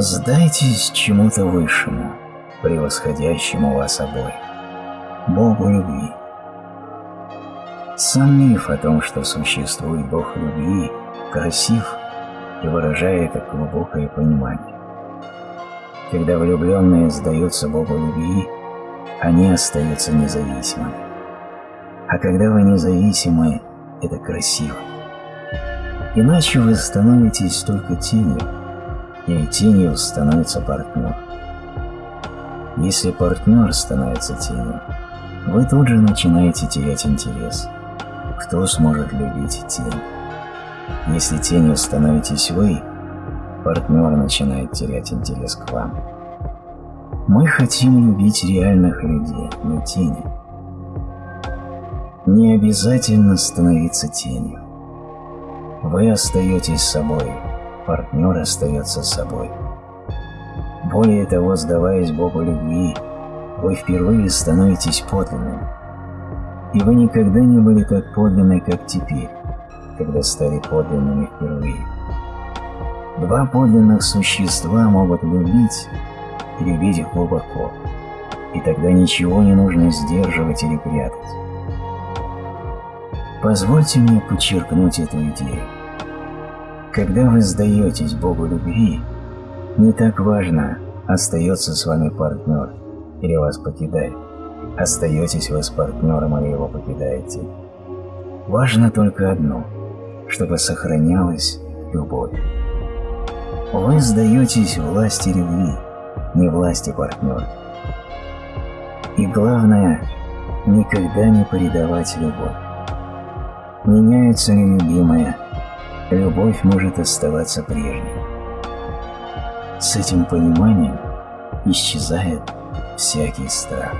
Сдайтесь чему-то высшему, превосходящему вас обоих, Богу любви. Сам миф о том, что существует Бог любви, красив и выражает глубокое понимание. Когда влюбленные сдаются Богу любви, они остаются независимыми. А когда вы независимы, это красиво. Иначе вы становитесь только тенью, и тенью становится партнер. Если партнер становится тенью, вы тут же начинаете терять интерес. Кто сможет любить тень? Если тенью становитесь вы, партнер начинает терять интерес к вам. Мы хотим любить реальных людей, не тени. Не обязательно становиться тенью. Вы остаетесь собой, партнер остается собой. Более того, сдаваясь Богу любви, вы впервые становитесь подлинным. И вы никогда не были так подлинны, как теперь, когда стали подлинными впервые. Два подлинных существа могут любить и любить глубоко, и тогда ничего не нужно сдерживать или прятать. Позвольте мне подчеркнуть эту идею. Когда вы сдаетесь Богу любви, не так важно, остается с вами партнер или вас покидает, остаетесь вы с партнером или его покидаете. Важно только одно, чтобы сохранялась любовь. Вы сдаетесь власти любви, не власти партнера. И главное, никогда не предавать любовь. Меняется ли любимая, любовь может оставаться прежней. С этим пониманием исчезает всякий страх.